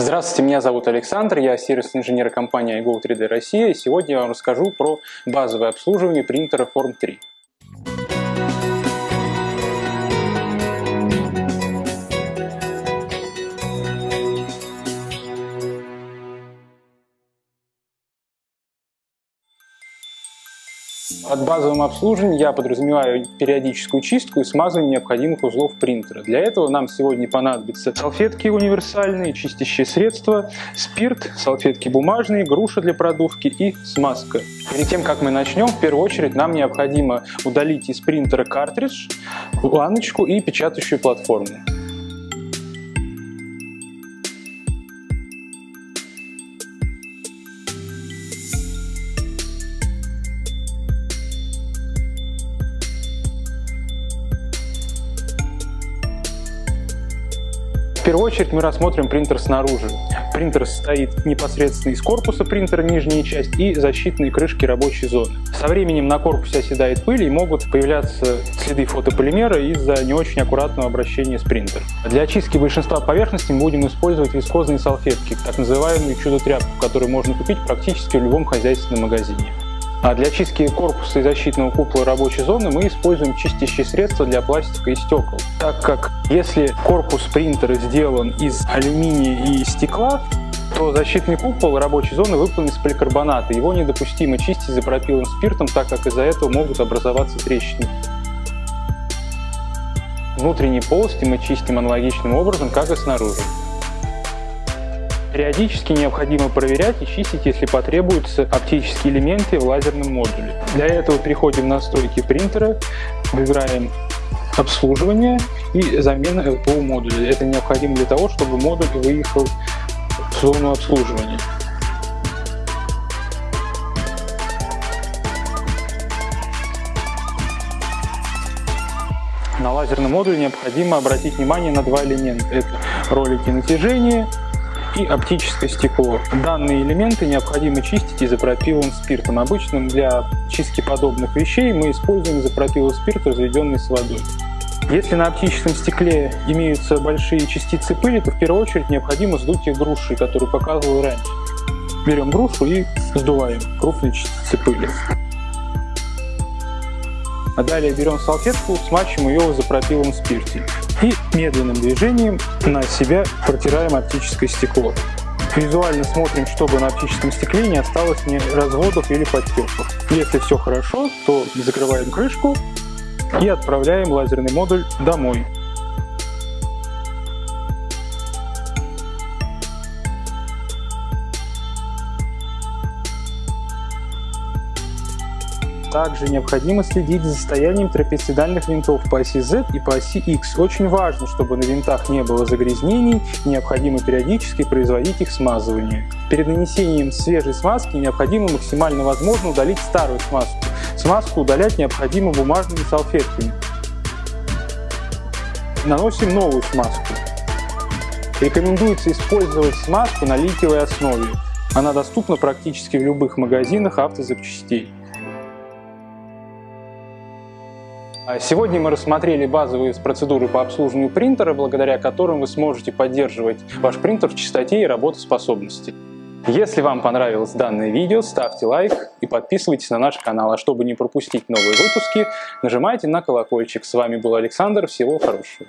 Здравствуйте, меня зовут Александр, я сервисный инженер компании iGo 3D Россия, и сегодня я вам расскажу про базовое обслуживание принтера Form 3. Под базовым обслуживанием я подразумеваю периодическую чистку и смазывание необходимых узлов принтера. Для этого нам сегодня понадобятся салфетки универсальные, чистящие средства, спирт, салфетки бумажные, груша для продувки и смазка. Перед тем, как мы начнем, в первую очередь нам необходимо удалить из принтера картридж, планочку и печатающую платформу. Первую очередь мы рассмотрим принтер снаружи. Принтер состоит непосредственно из корпуса принтера, нижняя часть, и защитной крышки рабочей зоны. Со временем на корпусе оседает пыль и могут появляться следы фотополимера из-за не очень аккуратного обращения с принтером. Для очистки большинства поверхностей мы будем использовать вискозные салфетки, так называемую чудо-тряпку, которую можно купить практически в любом хозяйственном магазине. А для чистки корпуса и защитного купола рабочей зоны мы используем чистящие средства для пластика и стекол. Так как если корпус принтера сделан из алюминия и стекла, то защитный купол рабочей зоны выполнен из поликарбоната. Его недопустимо чистить изопропиловым спиртом, так как из-за этого могут образоваться трещины. Внутренние полости мы чистим аналогичным образом, как и снаружи. Периодически необходимо проверять и чистить, если потребуются оптические элементы в лазерном модуле. Для этого переходим в настройки принтера, выбираем обслуживание и замена ЛПО модуля. Это необходимо для того, чтобы модуль выехал в зону обслуживания. На лазерном модуле необходимо обратить внимание на два элемента. Это ролики натяжения и оптическое стекло. Данные элементы необходимо чистить изопропиловым спиртом. Обычно для чистки подобных вещей мы используем изопропиловый спирт, разведенный с водой. Если на оптическом стекле имеются большие частицы пыли, то в первую очередь необходимо сдуть их грушей, которую показывал раньше. Берем грушу и сдуваем крупные частицы пыли. А далее берем салфетку, смачиваем ее в изопропиловом спирте и медленным движением на себя протираем оптическое стекло. Визуально смотрим, чтобы на оптическом стекле не осталось ни разводов или подтеков. Если все хорошо, то закрываем крышку и отправляем лазерный модуль домой. Также необходимо следить за состоянием трапециидальных винтов по оси Z и по оси X. Очень важно, чтобы на винтах не было загрязнений, необходимо периодически производить их смазывание. Перед нанесением свежей смазки необходимо максимально возможно удалить старую смазку. Смазку удалять необходимо бумажными салфетками. Наносим новую смазку. Рекомендуется использовать смазку на литиевой основе. Она доступна практически в любых магазинах автозапчастей. Сегодня мы рассмотрели базовые процедуры по обслуживанию принтера, благодаря которым вы сможете поддерживать ваш принтер в чистоте и работоспособности. Если вам понравилось данное видео, ставьте лайк и подписывайтесь на наш канал. А чтобы не пропустить новые выпуски, нажимайте на колокольчик. С вами был Александр. Всего хорошего.